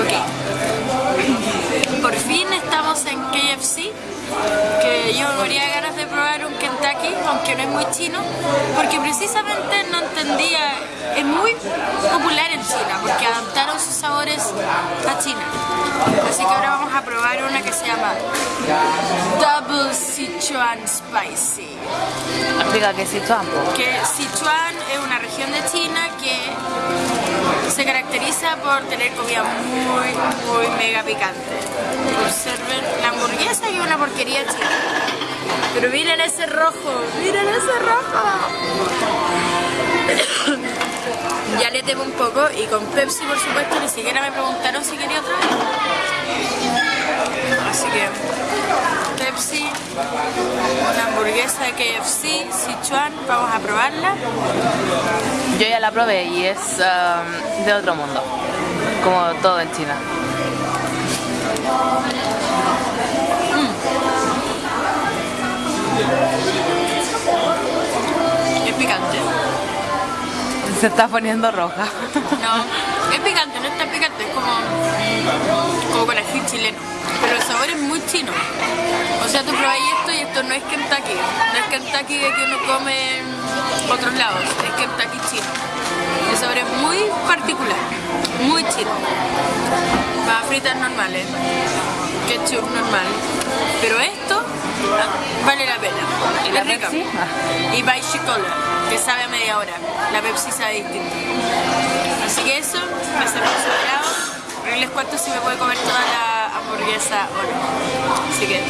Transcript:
Ok. Por fin estamos en KFC, que yo moría ganas de probar un Kentucky, aunque no es muy chino, porque precisamente no entendía, es muy popular en China, porque adaptaron sus sabores a China. Así que ahora vamos a probar una que se llama Double Sichuan Spicy. Explica que Sichuan. Que Sichuan es una región de China caracteriza por tener comida muy, muy mega picante. Observen la hamburguesa y una porquería china. Pero miren ese rojo, miren ese rojo. ya le temo un poco y con Pepsi por supuesto ni siquiera me preguntaron si quería otra. Así que Pepsi, hamburguesa de KFC, Sichuan, vamos a probarla. Yo ya la probé y es um, de otro mundo, como todo en China. Es picante. Se está poniendo roja. No, es picante, no es tan picante, es como, como con ají chileno. Pero el sabor es muy chino. O sea, tú probáis esto y esto no es Kentucky. No es Kentucky que uno come en otros lados, es Kentucky chino. El sabor es muy particular, muy chino. Para fritas normales, ketchup normal. Pero esto vale la pena. ¿Y la Es rica. Pepsi? Y Baishi Cola, que sabe a media hora. La Pepsi sabe distinto. Así que eso, me hace considerado. Y les cuento si me puede comer toda la hamburguesa o no. Así que.